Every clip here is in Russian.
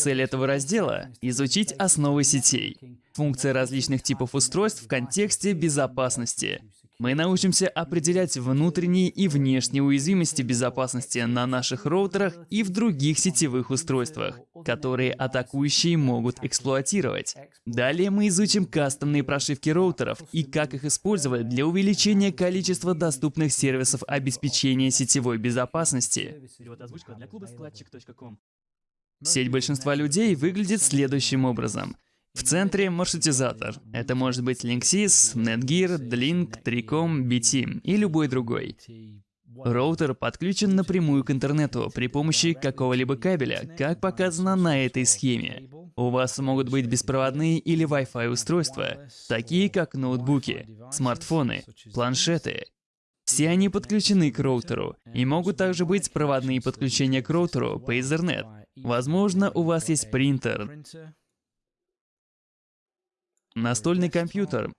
Цель этого раздела — изучить основы сетей, функции различных типов устройств в контексте безопасности. Мы научимся определять внутренние и внешние уязвимости безопасности на наших роутерах и в других сетевых устройствах, которые атакующие могут эксплуатировать. Далее мы изучим кастомные прошивки роутеров и как их использовать для увеличения количества доступных сервисов обеспечения сетевой безопасности. Сеть большинства людей выглядит следующим образом. В центре маршрутизатор. Это может быть Linksys, Netgear, Dlink, Tricom, BT и любой другой. Роутер подключен напрямую к интернету при помощи какого-либо кабеля, как показано на этой схеме. У вас могут быть беспроводные или Wi-Fi устройства, такие как ноутбуки, смартфоны, планшеты. Все они подключены к роутеру, и могут также быть проводные подключения к роутеру по Ethernet. Возможно, у вас есть принтер, настольный компьютер,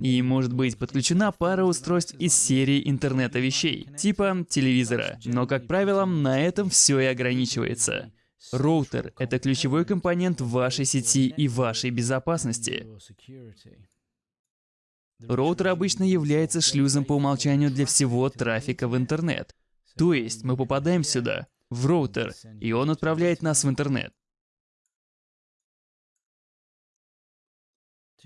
и может быть подключена пара устройств из серии интернета вещей, типа телевизора. Но, как правило, на этом все и ограничивается. Роутер — это ключевой компонент вашей сети и вашей безопасности. Роутер обычно является шлюзом по умолчанию для всего трафика в интернет. То есть мы попадаем сюда, в роутер, и он отправляет нас в интернет.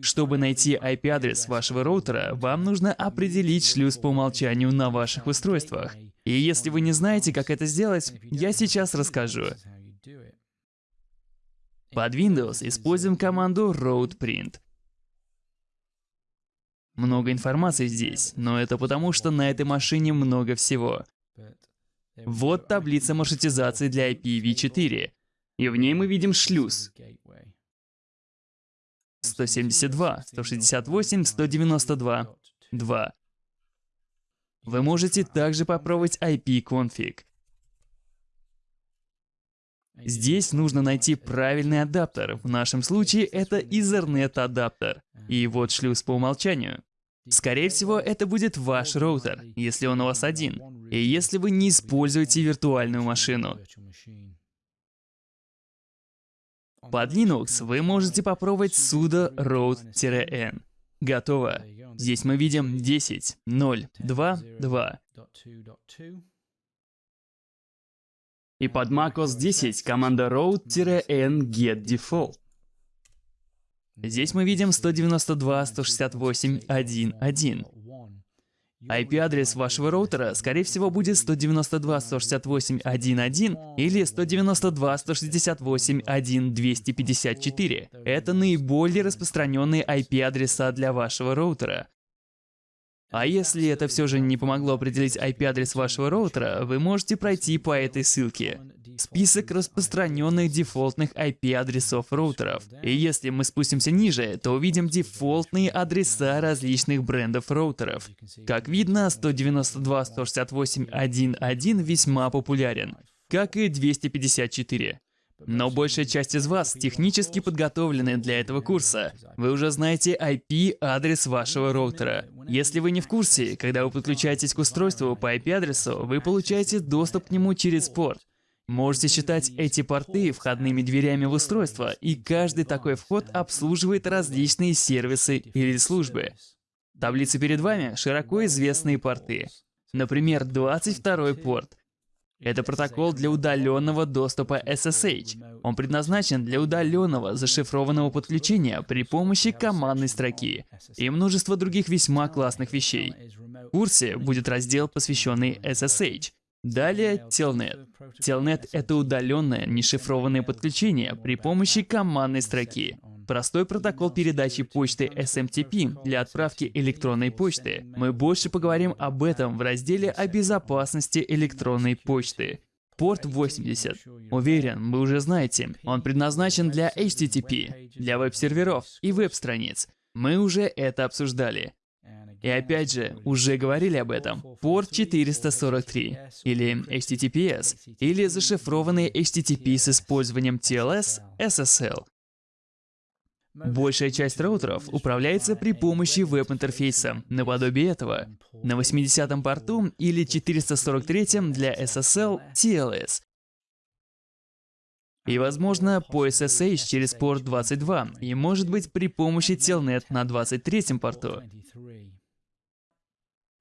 Чтобы найти IP-адрес вашего роутера, вам нужно определить шлюз по умолчанию на ваших устройствах. И если вы не знаете, как это сделать, я сейчас расскажу. Под Windows используем команду roadprint. Много информации здесь, но это потому, что на этой машине много всего. Вот таблица маршрутизации для IPv4, и в ней мы видим шлюз. 172, 168, 192, 2. Вы можете также попробовать IP-config. Здесь нужно найти правильный адаптер. В нашем случае это Ethernet адаптер. И вот шлюз по умолчанию. Скорее всего, это будет ваш роутер, если он у вас один, и если вы не используете виртуальную машину. Под Linux вы можете попробовать sudo root-n. Готово. Здесь мы видим 10, 0, 2, 2. И под macOS 10 команда root-n get default. Здесь мы видим 192.168.1.1. IP-адрес вашего роутера, скорее всего, будет 192.168.1.1 или 192.168.1.254. Это наиболее распространенные IP-адреса для вашего роутера. А если это все же не помогло определить IP-адрес вашего роутера, вы можете пройти по этой ссылке. Список распространенных дефолтных IP-адресов роутеров. И если мы спустимся ниже, то увидим дефолтные адреса различных брендов роутеров. Как видно, 192.168.1.1 весьма популярен, как и 254. Но большая часть из вас технически подготовлены для этого курса. Вы уже знаете IP-адрес вашего роутера. Если вы не в курсе, когда вы подключаетесь к устройству по IP-адресу, вы получаете доступ к нему через порт. Можете считать эти порты входными дверями в устройство, и каждый такой вход обслуживает различные сервисы или службы. Таблица перед вами — широко известные порты. Например, 22 порт — это протокол для удаленного доступа SSH. Он предназначен для удаленного зашифрованного подключения при помощи командной строки и множество других весьма классных вещей. В курсе будет раздел, посвященный SSH. Далее Telnet. Telnet — это удаленное, нешифрованное подключение при помощи командной строки. Простой протокол передачи почты SMTP для отправки электронной почты. Мы больше поговорим об этом в разделе о безопасности электронной почты. Порт 80. Уверен, вы уже знаете, он предназначен для HTTP, для веб-серверов и веб-страниц. Мы уже это обсуждали. И опять же, уже говорили об этом. Порт 443, или HTTPS, или зашифрованный HTTP с использованием TLS, SSL. Большая часть роутеров управляется при помощи веб-интерфейса, наподобие этого. На 80-м порту или 443-м для SSL TLS. И, возможно, по SSH через порт 22, и, может быть, при помощи Telnet на 23 порту.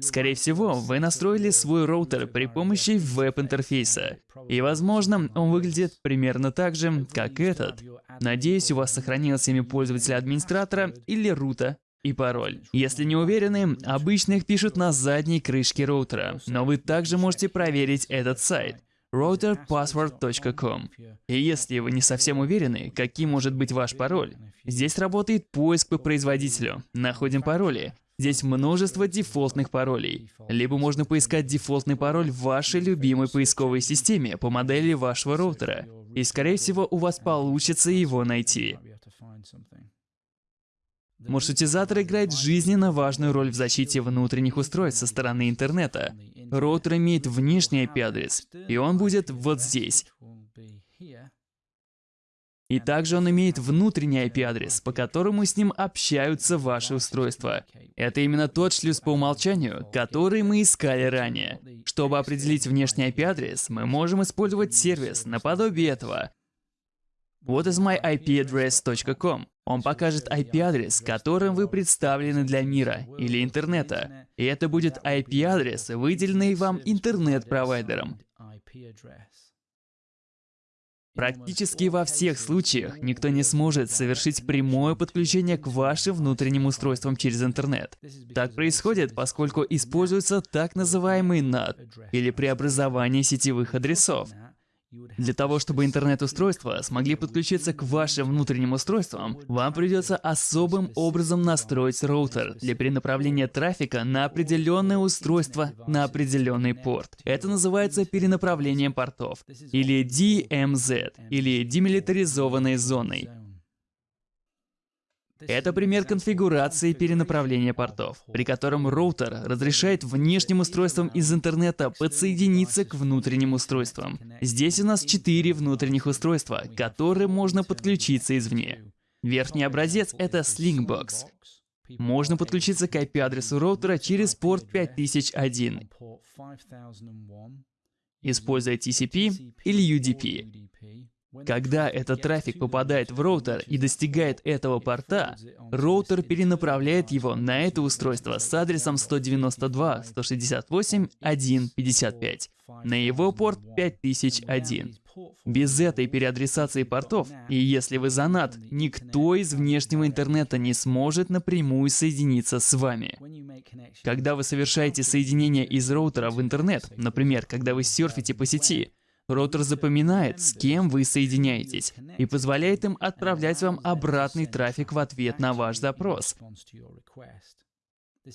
Скорее всего, вы настроили свой роутер при помощи веб-интерфейса. И, возможно, он выглядит примерно так же, как этот. Надеюсь, у вас сохранилось имя пользователя-администратора или рута и пароль. Если не уверены, обычно их пишут на задней крышке роутера, но вы также можете проверить этот сайт routerpassword.com. И если вы не совсем уверены, каким может быть ваш пароль, здесь работает поиск по производителю. Находим пароли. Здесь множество дефолтных паролей. Либо можно поискать дефолтный пароль в вашей любимой поисковой системе по модели вашего роутера. И скорее всего у вас получится его найти. Маршрутизатор играет жизненно важную роль в защите внутренних устройств со стороны интернета. Роутер имеет внешний IP-адрес, и он будет вот здесь. И также он имеет внутренний IP-адрес, по которому с ним общаются ваши устройства. Это именно тот шлюз по умолчанию, который мы искали ранее. Чтобы определить внешний IP-адрес, мы можем использовать сервис наподобие этого. What is my IP Он покажет IP-адрес, которым вы представлены для мира или интернета. И это будет IP-адрес, выделенный вам интернет-провайдером. Практически во всех случаях никто не сможет совершить прямое подключение к вашим внутренним устройствам через интернет. Так происходит, поскольку используется так называемый NAT, или преобразование сетевых адресов. Для того, чтобы интернет-устройства смогли подключиться к вашим внутренним устройствам, вам придется особым образом настроить роутер для перенаправления трафика на определенное устройство на определенный порт. Это называется перенаправлением портов, или DMZ, или демилитаризованной зоной. Это пример конфигурации перенаправления портов, при котором роутер разрешает внешним устройствам из интернета подсоединиться к внутренним устройствам. Здесь у нас четыре внутренних устройства, к которым можно подключиться извне. Верхний образец — это Slingbox. Можно подключиться к IP-адресу роутера через порт 5001, используя TCP или UDP. Когда этот трафик попадает в роутер и достигает этого порта, роутер перенаправляет его на это устройство с адресом 192.168.1.55 на его порт 5001. Без этой переадресации портов, и если вы занат, никто из внешнего интернета не сможет напрямую соединиться с вами. Когда вы совершаете соединение из роутера в интернет, например, когда вы серфите по сети, Роутер запоминает, с кем вы соединяетесь, и позволяет им отправлять вам обратный трафик в ответ на ваш запрос.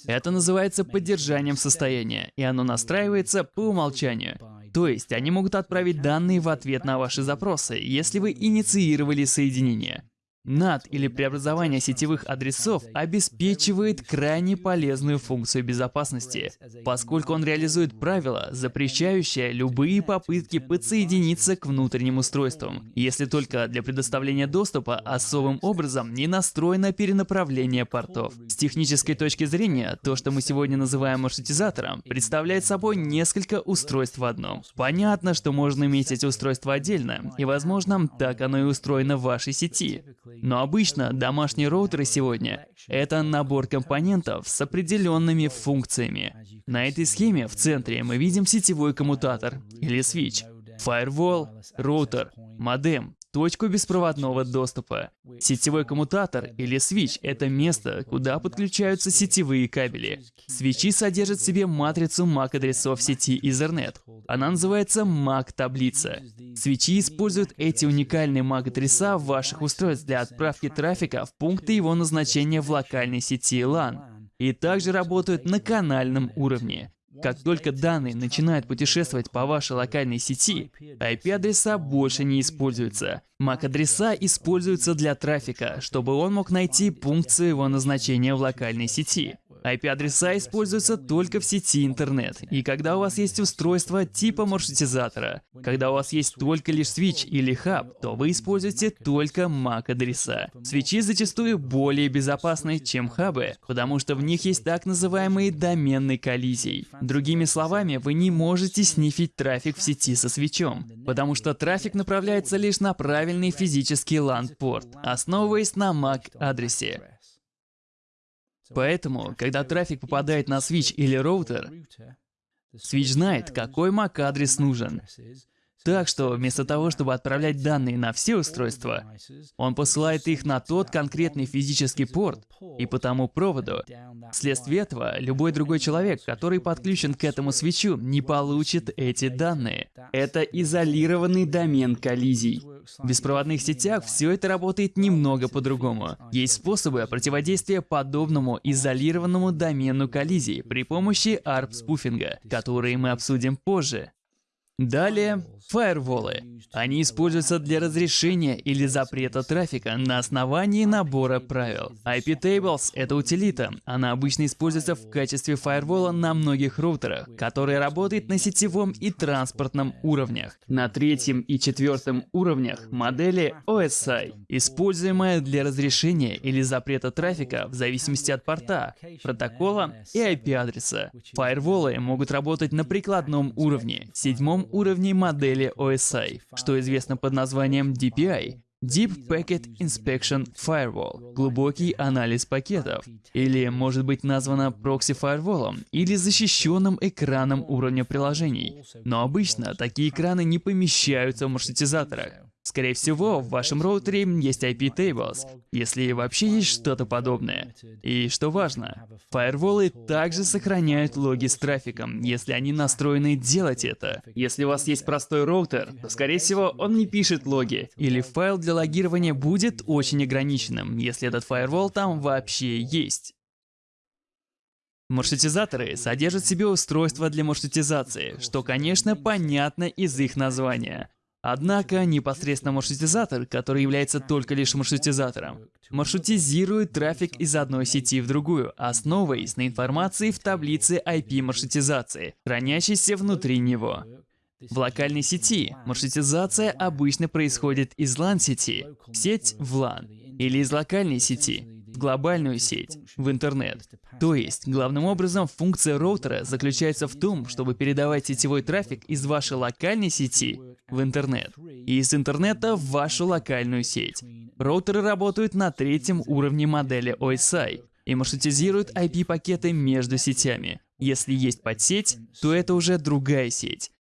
Это называется поддержанием состояния, и оно настраивается по умолчанию. То есть они могут отправить данные в ответ на ваши запросы, если вы инициировали соединение. NAT или преобразование сетевых адресов обеспечивает крайне полезную функцию безопасности, поскольку он реализует правила, запрещающие любые попытки подсоединиться к внутренним устройствам, если только для предоставления доступа особым образом не настроено перенаправление портов. С технической точки зрения, то, что мы сегодня называем маршрутизатором, представляет собой несколько устройств в одном. Понятно, что можно иметь эти устройства отдельно, и возможно, так оно и устроено в вашей сети. Но обычно домашние роутеры сегодня — это набор компонентов с определенными функциями. На этой схеме в центре мы видим сетевой коммутатор или свич, firewall, роутер, модем, точку беспроводного доступа. Сетевой коммутатор или свич — это место, куда подключаются сетевые кабели. Свечи содержат в себе матрицу MAC-адресов сети Ethernet. Она называется MAC-таблица. Свечи используют эти уникальные MAC-адреса ваших устройств для отправки трафика в пункты его назначения в локальной сети LAN и также работают на канальном уровне. Как только данные начинают путешествовать по вашей локальной сети, IP-адреса больше не используются. MAC-адреса используются для трафика, чтобы он мог найти пункт своего назначения в локальной сети. IP-адреса используются только в сети интернет, и когда у вас есть устройство типа маршрутизатора. Когда у вас есть только лишь свич или хаб, то вы используете только MAC-адреса. Свечи зачастую более безопасны, чем хабы, потому что в них есть так называемые доменные коллизии. Другими словами, вы не можете снифить трафик в сети со свечом, потому что трафик направляется лишь на правильный физический LAN-порт, основываясь на MAC-адресе. Поэтому, когда трафик попадает на свич или роутер, свич знает, какой MAC-адрес нужен. Так что вместо того, чтобы отправлять данные на все устройства, он посылает их на тот конкретный физический порт и по тому проводу. Вследствие этого, любой другой человек, который подключен к этому свечу, не получит эти данные. Это изолированный домен коллизий. В беспроводных сетях все это работает немного по-другому. Есть способы противодействия подобному изолированному домену коллизий при помощи ARP-спуфинга, которые мы обсудим позже. Далее, фаерволы. Они используются для разрешения или запрета трафика на основании набора правил. IP-Tables — это утилита. Она обычно используется в качестве фаервола на многих роутерах, который работает на сетевом и транспортном уровнях. На третьем и четвертом уровнях модели OSI, используемая для разрешения или запрета трафика в зависимости от порта, протокола и IP-адреса. Фаерволы могут работать на прикладном уровне, седьмом уровне модели OSI, что известно под названием DPI Deep Packet Inspection Firewall – глубокий анализ пакетов, или может быть названо прокси-фаерволом или защищенным экраном уровня приложений. Но обычно такие экраны не помещаются в маршрутизаторах. Скорее всего, в вашем роутере есть IP tables, если вообще есть что-то подобное. И что важно, фаерволы также сохраняют логи с трафиком, если они настроены делать это. Если у вас есть простой роутер, то скорее всего он не пишет логи, или файл для логирования будет очень ограниченным, если этот фаервол там вообще есть. Маршрутизаторы содержат в себе устройства для маршрутизации, что, конечно, понятно из их названия. Однако непосредственно маршрутизатор, который является только лишь маршрутизатором, маршрутизирует трафик из одной сети в другую, основываясь на информации в таблице IP-маршрутизации, хранящейся внутри него. В локальной сети маршрутизация обычно происходит из LAN-сети, сеть в LAN, или из локальной сети, в глобальную сеть, в интернет. То есть, главным образом, функция роутера заключается в том, чтобы передавать сетевой трафик из вашей локальной сети в интернет и из интернета в вашу локальную сеть. Роутеры работают на третьем уровне модели OSI и маршрутизируют IP-пакеты между сетями. Если есть подсеть, то это уже другая сеть.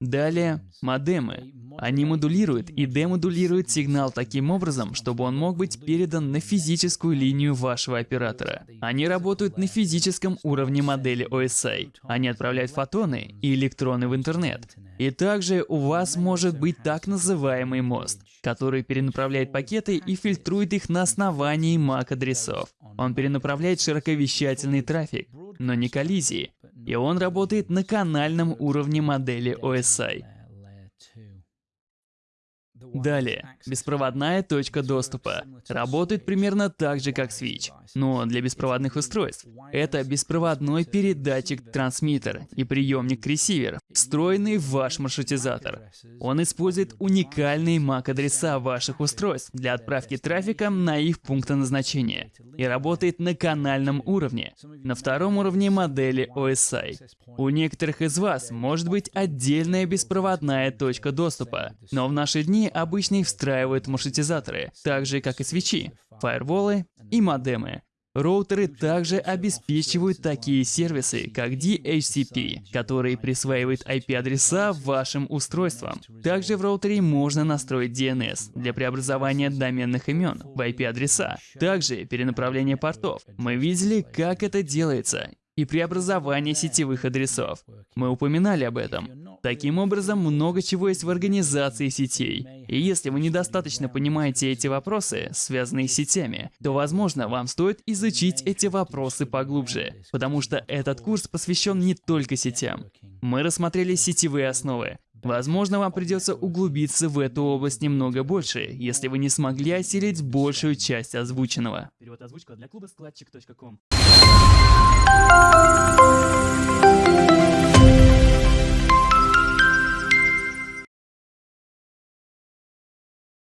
Далее, модемы. Они модулируют и демодулируют сигнал таким образом, чтобы он мог быть передан на физическую линию вашего оператора. Они работают на физическом уровне модели OSI. Они отправляют фотоны и электроны в интернет. И также у вас может быть так называемый мост, который перенаправляет пакеты и фильтрует их на основании MAC-адресов. Он перенаправляет широковещательный трафик, но не коллизии, и он работает на канальном уровне модели OSI. Далее, беспроводная точка доступа. Работает примерно так же, как Switch, но для беспроводных устройств. Это беспроводной передатчик-трансмиттер и приемник-ресивер, встроенный в ваш маршрутизатор. Он использует уникальные MAC-адреса ваших устройств для отправки трафика на их пункты назначения и работает на канальном уровне, на втором уровне модели OSI. У некоторых из вас может быть отдельная беспроводная точка доступа, но в наши дни обычно их встраивают маршрутизаторы, так же как и свечи, фаерволы и модемы. Роутеры также обеспечивают такие сервисы, как DHCP, которые присваивают IP-адреса вашим устройствам. Также в роутере можно настроить DNS для преобразования доменных имен в IP-адреса. Также перенаправление портов. Мы видели, как это делается, и преобразование сетевых адресов. Мы упоминали об этом. Таким образом, много чего есть в организации сетей. И если вы недостаточно понимаете эти вопросы, связанные с сетями, то, возможно, вам стоит изучить эти вопросы поглубже, потому что этот курс посвящен не только сетям. Мы рассмотрели сетевые основы, Возможно, вам придется углубиться в эту область немного больше, если вы не смогли осилить большую часть озвученного. Перевод озвучка для клуба складчик.ком.